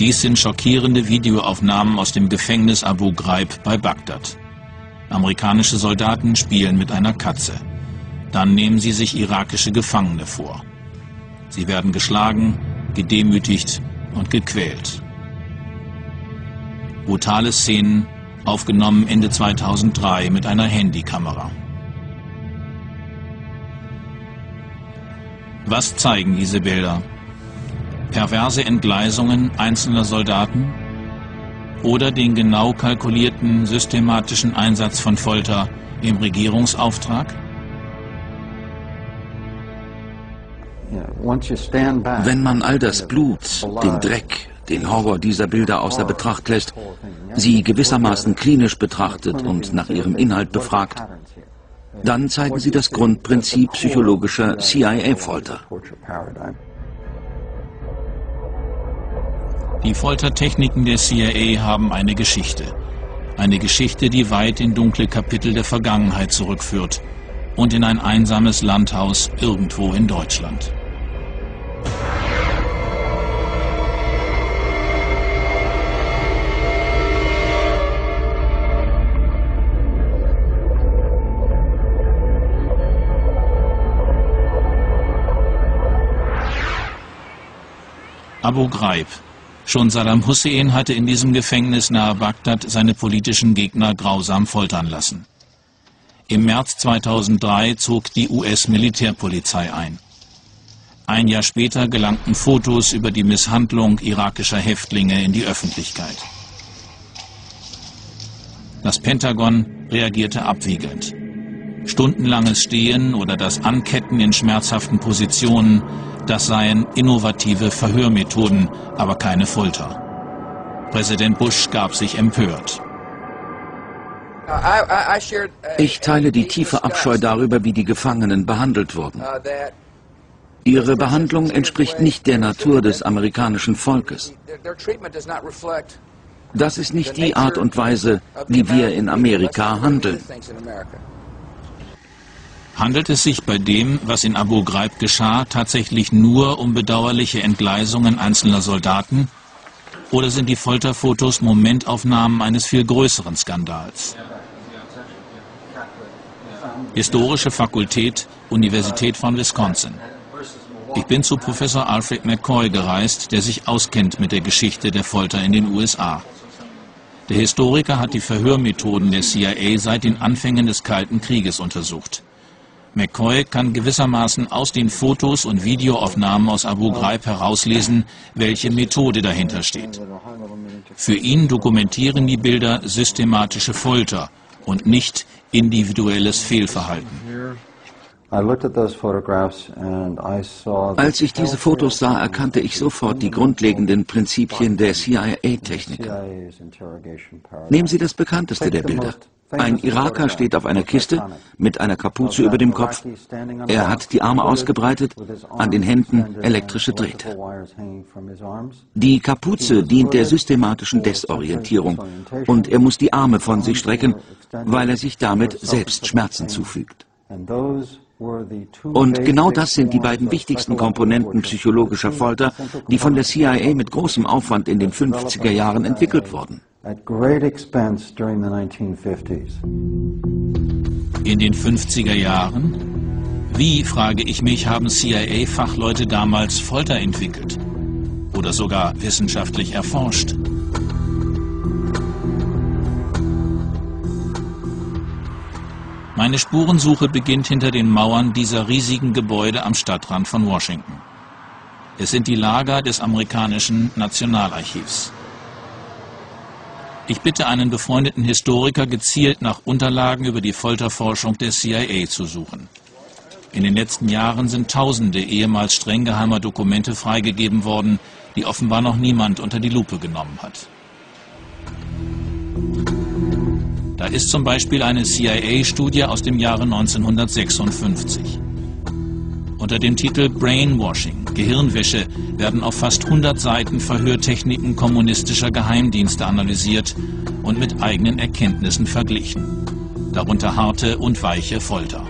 Dies sind schockierende Videoaufnahmen aus dem Gefängnis Abu Ghraib bei Bagdad. Amerikanische Soldaten spielen mit einer Katze. Dann nehmen sie sich irakische Gefangene vor. Sie werden geschlagen, gedemütigt und gequält. Brutale Szenen, aufgenommen Ende 2003 mit einer Handykamera. Was zeigen diese Bilder? Perverse Entgleisungen einzelner Soldaten oder den genau kalkulierten systematischen Einsatz von Folter im Regierungsauftrag? Wenn man all das Blut, den Dreck, den Horror dieser Bilder außer Betracht lässt, sie gewissermaßen klinisch betrachtet und nach ihrem Inhalt befragt, dann zeigen sie das Grundprinzip psychologischer CIA-Folter. Die Foltertechniken der CIA haben eine Geschichte. Eine Geschichte, die weit in dunkle Kapitel der Vergangenheit zurückführt und in ein einsames Landhaus irgendwo in Deutschland. Abu Ghraib. Schon Saddam Hussein hatte in diesem Gefängnis nahe Bagdad seine politischen Gegner grausam foltern lassen. Im März 2003 zog die US-Militärpolizei ein. Ein Jahr später gelangten Fotos über die Misshandlung irakischer Häftlinge in die Öffentlichkeit. Das Pentagon reagierte abwiegend. Stundenlanges Stehen oder das Anketten in schmerzhaften Positionen das seien innovative Verhörmethoden, aber keine Folter. Präsident Bush gab sich empört. Ich teile die tiefe Abscheu darüber, wie die Gefangenen behandelt wurden. Ihre Behandlung entspricht nicht der Natur des amerikanischen Volkes. Das ist nicht die Art und Weise, wie wir in Amerika handeln. Handelt es sich bei dem, was in Abu Ghraib geschah, tatsächlich nur um bedauerliche Entgleisungen einzelner Soldaten? Oder sind die Folterfotos Momentaufnahmen eines viel größeren Skandals? Historische Fakultät, Universität von Wisconsin. Ich bin zu Professor Alfred McCoy gereist, der sich auskennt mit der Geschichte der Folter in den USA. Der Historiker hat die Verhörmethoden der CIA seit den Anfängen des Kalten Krieges untersucht. McCoy kann gewissermaßen aus den Fotos und Videoaufnahmen aus Abu Ghraib herauslesen, welche Methode dahinter steht. Für ihn dokumentieren die Bilder systematische Folter und nicht individuelles Fehlverhalten. Als ich diese Fotos sah, erkannte ich sofort die grundlegenden Prinzipien der CIA-Technik. Nehmen Sie das bekannteste der Bilder. Ein Iraker steht auf einer Kiste mit einer Kapuze über dem Kopf. Er hat die Arme ausgebreitet, an den Händen elektrische Drähte. Die Kapuze dient der systematischen Desorientierung und er muss die Arme von sich strecken, weil er sich damit selbst Schmerzen zufügt. Und genau das sind die beiden wichtigsten Komponenten psychologischer Folter, die von der CIA mit großem Aufwand in den 50er Jahren entwickelt wurden. In den 50er Jahren? Wie, frage ich mich, haben CIA-Fachleute damals Folter entwickelt? Oder sogar wissenschaftlich erforscht? Meine Spurensuche beginnt hinter den Mauern dieser riesigen Gebäude am Stadtrand von Washington. Es sind die Lager des amerikanischen Nationalarchivs. Ich bitte einen befreundeten Historiker gezielt nach Unterlagen über die Folterforschung der CIA zu suchen. In den letzten Jahren sind tausende ehemals streng geheimer Dokumente freigegeben worden, die offenbar noch niemand unter die Lupe genommen hat. Da ist zum Beispiel eine CIA-Studie aus dem Jahre 1956. Unter dem Titel Brainwashing, Gehirnwäsche, werden auf fast 100 Seiten Verhörtechniken kommunistischer Geheimdienste analysiert und mit eigenen Erkenntnissen verglichen. Darunter harte und weiche Folter.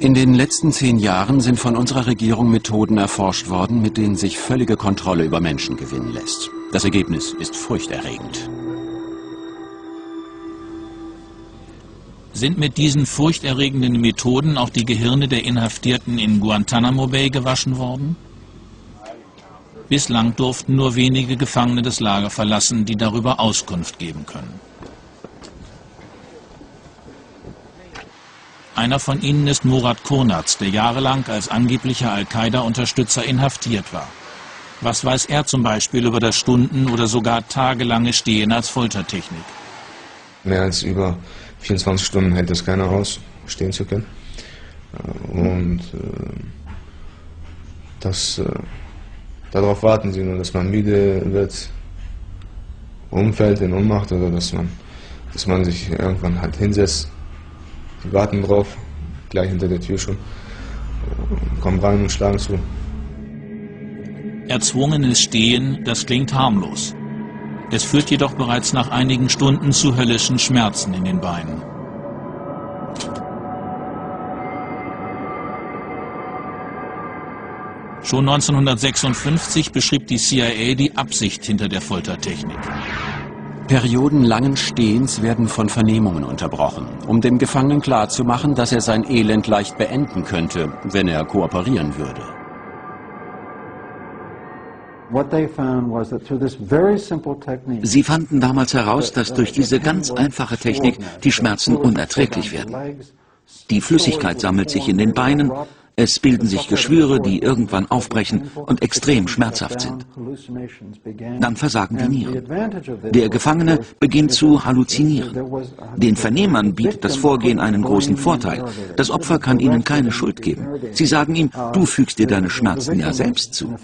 In den letzten zehn Jahren sind von unserer Regierung Methoden erforscht worden, mit denen sich völlige Kontrolle über Menschen gewinnen lässt. Das Ergebnis ist furchterregend. Sind mit diesen furchterregenden Methoden auch die Gehirne der Inhaftierten in Guantanamo Bay gewaschen worden? Bislang durften nur wenige Gefangene das Lager verlassen, die darüber Auskunft geben können. Einer von ihnen ist Murat Kurnaz, der jahrelang als angeblicher Al-Qaida-Unterstützer inhaftiert war. Was weiß er zum Beispiel über das Stunden- oder sogar tagelange Stehen als Foltertechnik? Mehr als über 24 Stunden hält es keiner aus, stehen zu können. Äh, und äh, das, äh, darauf warten sie nur, dass man müde wird, umfällt in Ohnmacht oder dass man, dass man sich irgendwann halt hinsetzt die warten drauf, gleich hinter der Tür schon. Kommen rein und schlagen zu. Erzwungenes Stehen, das klingt harmlos. Es führt jedoch bereits nach einigen Stunden zu höllischen Schmerzen in den Beinen. Schon 1956 beschrieb die CIA die Absicht hinter der Foltertechnik. Perioden langen Stehens werden von Vernehmungen unterbrochen, um dem Gefangenen klarzumachen, dass er sein Elend leicht beenden könnte, wenn er kooperieren würde. Sie fanden damals heraus, dass durch diese ganz einfache Technik die Schmerzen unerträglich werden. Die Flüssigkeit sammelt sich in den Beinen, es bilden sich Geschwüre, die irgendwann aufbrechen und extrem schmerzhaft sind. Dann versagen die Nieren. Der Gefangene beginnt zu halluzinieren. Den Vernehmern bietet das Vorgehen einen großen Vorteil. Das Opfer kann ihnen keine Schuld geben. Sie sagen ihm, du fügst dir deine Schmerzen ja selbst zu.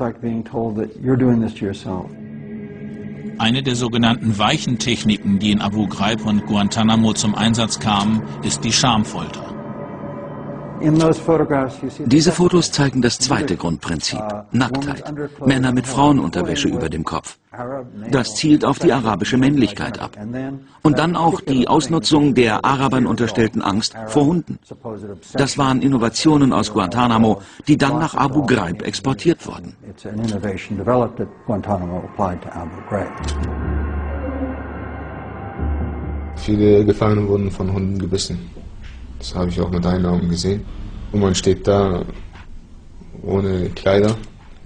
Eine der sogenannten weichen Techniken, die in Abu Ghraib und Guantanamo zum Einsatz kamen, ist die Schamfolter. Diese Fotos zeigen das zweite Grundprinzip, uh, Nacktheit. Männer mit Frauenunterwäsche über dem Kopf. Das zielt auf die arabische Männlichkeit ab. Und dann auch die Ausnutzung der Arabern unterstellten Angst vor Hunden. Das waren Innovationen aus Guantanamo, die dann nach Abu Ghraib exportiert wurden. Viele Gefangene wurden von Hunden gebissen. Das habe ich auch mit eigenen Augen gesehen. Und man steht da ohne Kleider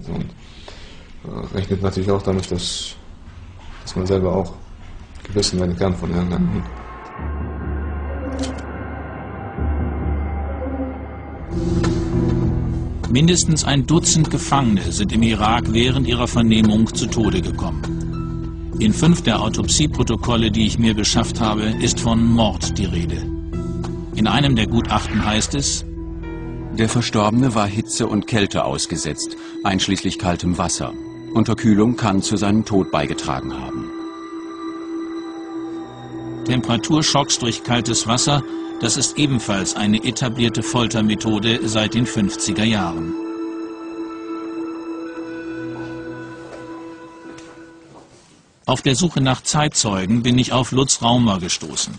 und äh, rechnet natürlich auch damit, dass, dass man selber auch gebissen werden kann von irgendeinem Hund. Mindestens ein Dutzend Gefangene sind im Irak während ihrer Vernehmung zu Tode gekommen. In fünf der Autopsieprotokolle, die ich mir beschafft habe, ist von Mord die Rede. In einem der Gutachten heißt es, der Verstorbene war Hitze und Kälte ausgesetzt, einschließlich kaltem Wasser. Unterkühlung kann zu seinem Tod beigetragen haben. Temperaturschocks durch kaltes Wasser, das ist ebenfalls eine etablierte Foltermethode seit den 50er Jahren. Auf der Suche nach Zeitzeugen bin ich auf Lutz Raumer gestoßen.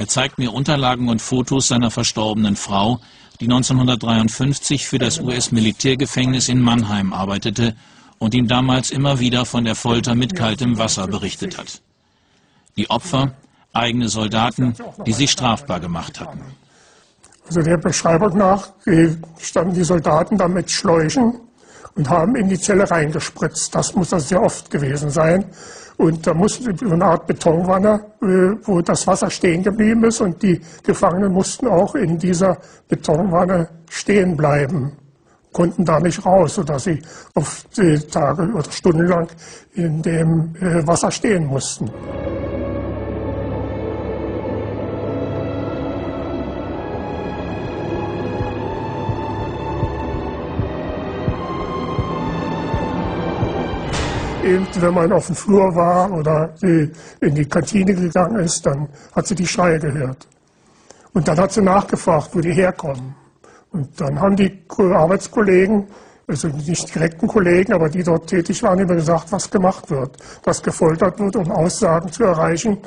Er zeigt mir Unterlagen und Fotos seiner verstorbenen Frau, die 1953 für das US-Militärgefängnis in Mannheim arbeitete und ihm damals immer wieder von der Folter mit kaltem Wasser berichtet hat. Die Opfer, eigene Soldaten, die sich strafbar gemacht hatten. Also der Beschreibung nach standen die Soldaten da mit Schläuchen und haben in die Zelle reingespritzt. Das muss also sehr oft gewesen sein. Und da musste eine Art Betonwanne, äh, wo das Wasser stehen geblieben ist und die Gefangenen mussten auch in dieser Betonwanne stehen bleiben, konnten da nicht raus, sodass sie auf Tage oder Stunden lang in dem äh, Wasser stehen mussten. Eben, wenn man auf dem Flur war oder in die Kantine gegangen ist, dann hat sie die Schreie gehört. Und dann hat sie nachgefragt, wo die herkommen. Und dann haben die Arbeitskollegen, also nicht direkten Kollegen, aber die dort tätig waren, immer gesagt, was gemacht wird, was gefoltert wird, um Aussagen zu erreichen,